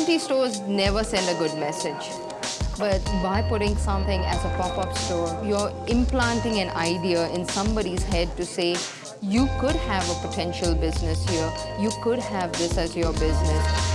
Empty stores never send a good message. But by putting something as a pop-up store, you're implanting an idea in somebody's head to say, you could have a potential business here. You could have this as your business.